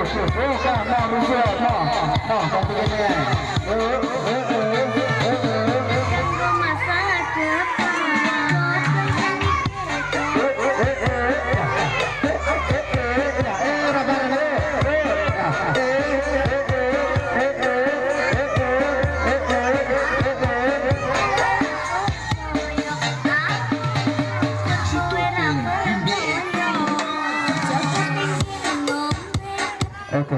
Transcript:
Oh, come on, come on, come on, come Okay.